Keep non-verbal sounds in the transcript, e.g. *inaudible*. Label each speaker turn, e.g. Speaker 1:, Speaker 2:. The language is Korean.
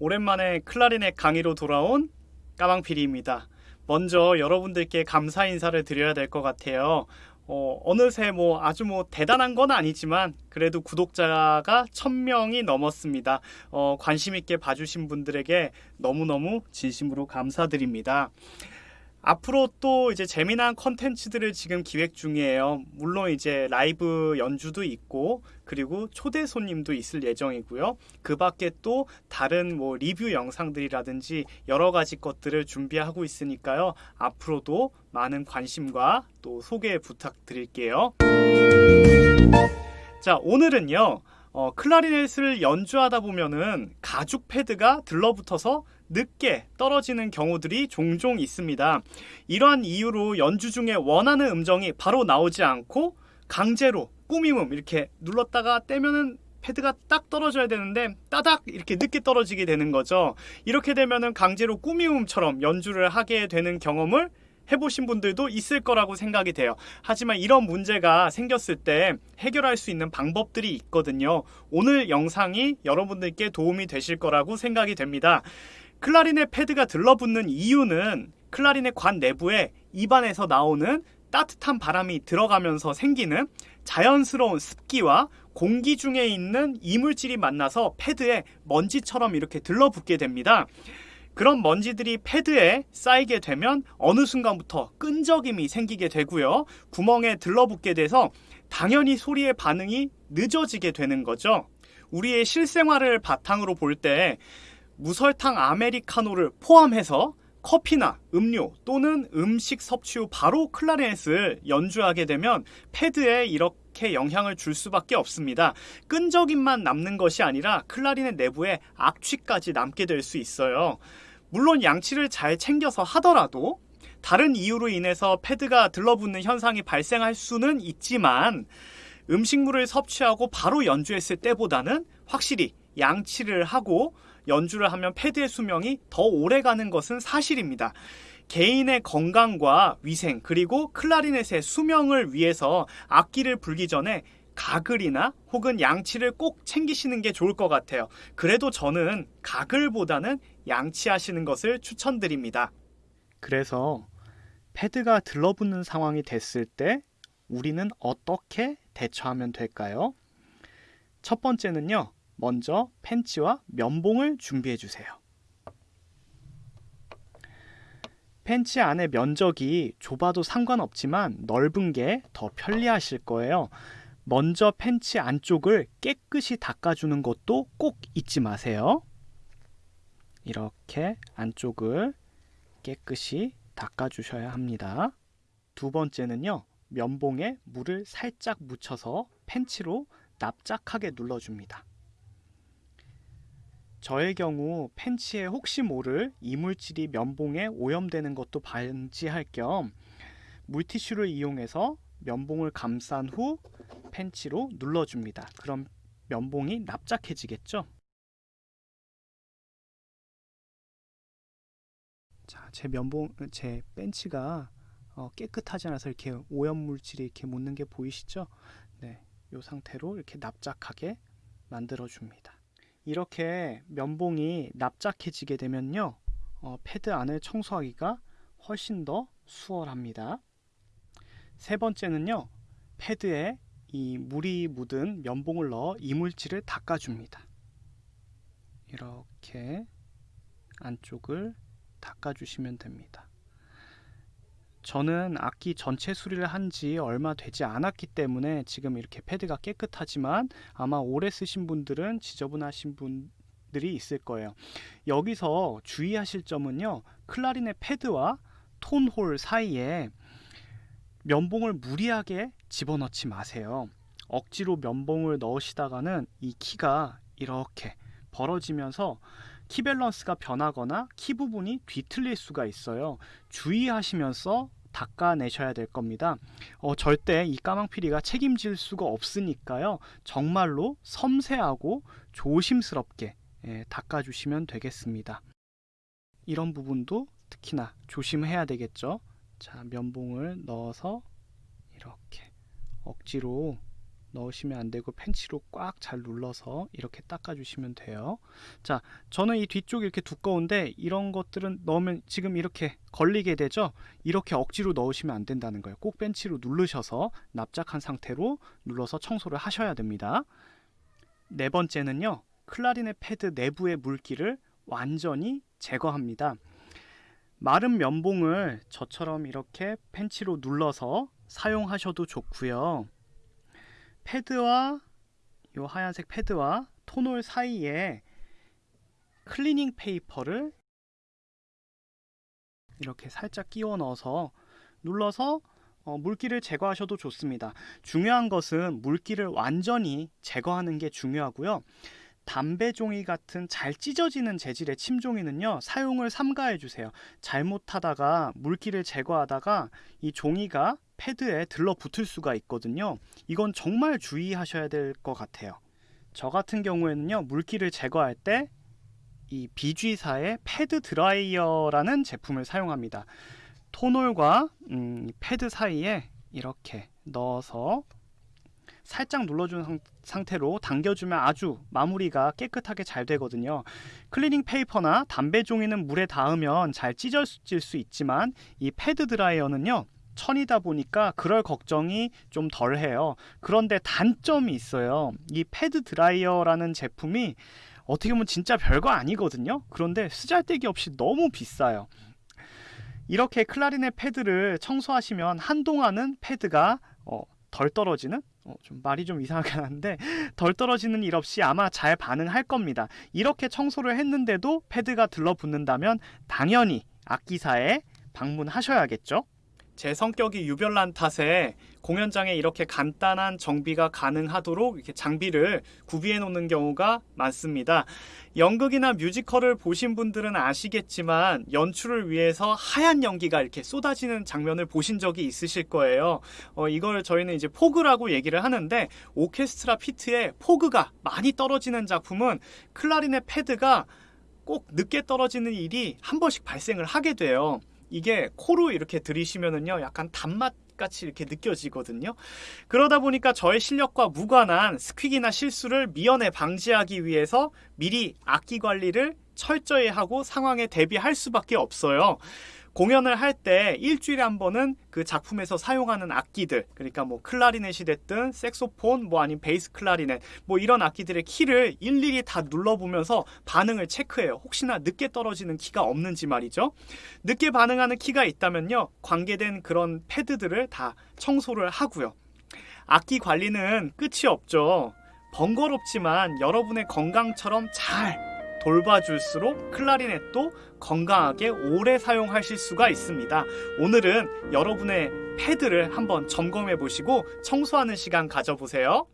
Speaker 1: 오랜만에 클라리넷 강의로 돌아온 까망피리입니다. 먼저 여러분들께 감사 인사를 드려야 될 것 같아요. 어, 어느새 뭐 아주 뭐 대단한 건 아니지만 그래도 구독자가 1000명이 넘었습니다. 어, 관심 있게 봐주신 분들에게 너무너무 진심으로 감사드립니다. 앞으로 또 이제 재미난 컨텐츠들을 지금 기획 중이에요. 물론 이제 라이브 연주도 있고 그리고 초대 손님도 있을 예정이고요. 그 밖에 또 다른 뭐 리뷰 영상들이라든지 여러 가지 것들을 준비하고 있으니까요. 앞으로도 많은 관심과 또 소개 부탁드릴게요. 자, 오늘은요. 어, 클라리넷을 연주하다 보면은 가죽 패드가 들러붙어서 늦게 떨어지는 경우들이 종종 있습니다. 이러한 이유로 연주 중에 원하는 음정이 바로 나오지 않고 강제로 꾸밈음 이렇게 눌렀다가 떼면은 패드가 딱 떨어져야 되는데 따닥 이렇게 늦게 떨어지게 되는 거죠. 이렇게 되면은 강제로 꾸미음처럼 연주를 하게 되는 경험을 해보신 분들도 있을 거라고 생각이 돼요. 하지만 이런 문제가 생겼을 때 해결할 수 있는 방법들이 있거든요. 오늘 영상이 여러분들께 도움이 되실 거라고 생각이 됩니다. 클라리넷 패드가 들러붙는 이유는 클라리넷 관 내부에 입안에서 나오는 따뜻한 바람이 들어가면서 생기는 자연스러운 습기와 공기 중에 있는 이물질이 만나서 패드에 먼지처럼 이렇게 들러붙게 됩니다. 그런 먼지들이 패드에 쌓이게 되면 어느 순간부터 끈적임이 생기게 되고요. 구멍에 들러붙게 돼서 당연히 소리의 반응이 늦어지게 되는 거죠. 우리의 실생활을 바탕으로 볼 때 무설탕 아메리카노를 포함해서 커피나 음료 또는 음식 섭취 후 바로 클라리넷을 연주하게 되면 패드에 이렇게 영향을 줄 수밖에 없습니다. 끈적임만 남는 것이 아니라 클라리넷 내부에 악취까지 남게 될 수 있어요. 물론 양치를 잘 챙겨서 하더라도 다른 이유로 인해서 패드가 들러붙는 현상이 발생할 수는 있지만 음식물을 섭취하고 바로 연주했을 때보다는 확실히 양치를 하고 연주를 하면 패드의 수명이 더 오래 가는 것은 사실입니다. 개인의 건강과 위생 그리고 클라리넷의 수명을 위해서 악기를 불기 전에 가글이나 혹은 양치를 꼭 챙기시는 게 좋을 것 같아요. 그래도 저는 가글보다는 양치하시는 것을 추천드립니다. 그래서 패드가 들러붙는 상황이 됐을 때 우리는 어떻게 대처하면 될까요? 첫 번째는요. 먼저 팬츠와 면봉을 준비해 주세요. 팬츠 안의 면적이 좁아도 상관없지만 넓은 게 더 편리하실 거예요. 먼저 팬츠 안쪽을 깨끗이 닦아주는 것도 꼭 잊지 마세요. 이렇게 안쪽을 깨끗이 닦아주셔야 합니다. 두 번째는요. 면봉에 물을 살짝 묻혀서 팬츠로 납작하게 눌러줍니다. 저의 경우 팬츠에 혹시 모를 이물질이 면봉에 오염되는 것도 방지할 겸 물티슈를 이용해서 면봉을 감싼 후 팬츠로 눌러줍니다. 그럼 면봉이 납작해지겠죠? 자, 제 면봉, 제 벤치가 어, 깨끗하지 않아서 이렇게 오염 물질이 이렇게 묻는 게 보이시죠? 네, 이 상태로 이렇게 납작하게 만들어 줍니다. 이렇게 면봉이 납작해지게 되면요 어, 패드 안을 청소하기가 훨씬 더 수월합니다. 세 번째는요 패드에 이 물이 묻은 면봉을 넣어 이물질을 닦아줍니다. 이렇게 안쪽을 닦아주시면 됩니다 저는 악기 전체 수리를 한 지 얼마 되지 않았기 때문에 지금 이렇게 패드가 깨끗하지만 아마 오래 쓰신 분들은 지저분하신 분들이 있을 거예요. 여기서 주의하실 점은요. 클라리넷 패드와 tone hole 사이에 면봉을 무리하게 집어넣지 마세요. 억지로 면봉을 넣으시다가는 이 키가 이렇게 벌어지면서 키 밸런스가 변하거나 키 부분이 뒤틀릴 수가 있어요. 주의하시면서 닦아내셔야 될 겁니다. 어, 절대 이 까망피리가 책임질 수가 없으니까요. 정말로 섬세하고 조심스럽게 예, 닦아주시면 되겠습니다. 이런 부분도 특히나 조심해야 되겠죠. 자, 면봉을 넣어서 이렇게 억지로 넣으시면 안 되고 펜치로 꽉 잘 눌러서 이렇게 닦아 주시면 돼요. 자, 저는 이 뒤쪽이 이렇게 두꺼운데 이런 것들은 넣으면 지금 이렇게 걸리게 되죠. 이렇게 억지로 넣으시면 안 된다는 거예요. 꼭 벤치로 누르셔서 납작한 상태로 눌러서 청소를 하셔야 됩니다. 네 번째는요. 클라리넷 패드 내부의 물기를 완전히 제거합니다. 마른 면봉을 저처럼 이렇게 펜치로 눌러서 사용하셔도 좋고요. 패드와 이 하얀색 패드와 tone hole 사이에 cleaning paper를 이렇게 살짝 끼워 넣어서 눌러서 어, 물기를 제거하셔도 좋습니다. 중요한 것은 물기를 완전히 제거하는 게 중요하고요. 담배 종이 같은 잘 찢어지는 재질의 침종이는요 사용을 삼가해 주세요 잘못하다가 물기를 제거하다가 이 종이가 패드에 들러붙을 수가 있거든요 이건 정말 주의하셔야 될 것 같아요 저 같은 경우에는요 물기를 제거할 때이 BG사의 패드 드라이어라는 제품을 사용합니다 tone hole과 음, 패드 사이에 이렇게 넣어서 살짝 눌러준 상태로 당겨주면 아주 마무리가 깨끗하게 잘 되거든요. 클리닝 페이퍼나 담배 종이는 물에 닿으면 잘 찢어질 수 있지만 이 패드 드라이어는요. 천이다 보니까 그럴 걱정이 좀 덜해요. 그런데 단점이 있어요. 이 패드 드라이어라는 제품이 어떻게 보면 진짜 별거 아니거든요. 그런데 쓰잘데기 없이 너무 비싸요. 이렇게 클라리넷 패드를 청소하시면 한동안은 패드가 어, 덜 떨어지는 어, 좀 말이 좀 이상하게 하는데 *laughs* 덜 떨어지는 일 없이 아마 잘 반응할 겁니다. 이렇게 청소를 했는데도 패드가 들러붙는다면 당연히 악기사에 방문하셔야겠죠. 제 성격이 유별난 탓에 공연장에 이렇게 간단한 정비가 가능하도록 이렇게 장비를 구비해 놓는 경우가 많습니다. 연극이나 뮤지컬을 보신 분들은 아시겠지만 연출을 위해서 하얀 연기가 이렇게 쏟아지는 장면을 보신 적이 있으실 거예요. 어, 이걸 저희는 이제 fog라고 얘기를 하는데 오케스트라 피트에 fog가 많이 떨어지는 작품은 클라리넷 패드가 꼭 늦게 떨어지는 일이 한 번씩 발생을 하게 돼요. 이게 코로 이렇게 들이시면은요 약간 단맛 같이 이렇게 느껴지거든요. 그러다 보니까 저의 실력과 무관한 스퀵이나 실수를 미연에 방지하기 위해서 미리 악기 관리를 철저히 하고 상황에 대비할 수밖에 없어요. 공연을 할 때 일주일에 한 번은 그 작품에서 사용하는 악기들 그러니까 뭐 클라리넷이 됐든 색소폰 뭐 아니면 베이스 클라리넷 뭐 이런 악기들의 키를 일일이 다 눌러보면서 반응을 체크해요. 혹시나 늦게 떨어지는 키가 없는지 말이죠. 늦게 반응하는 키가 있다면요 관계된 그런 패드들을 다 청소를 하고요. 악기 관리는 끝이 없죠. 번거롭지만 여러분의 건강처럼 잘 돌봐줄수록 클라리넷도 건강하게 오래 사용하실 수가 있습니다. 오늘은 여러분의 패드를 한번 점검해 보시고 청소하는 시간 가져보세요.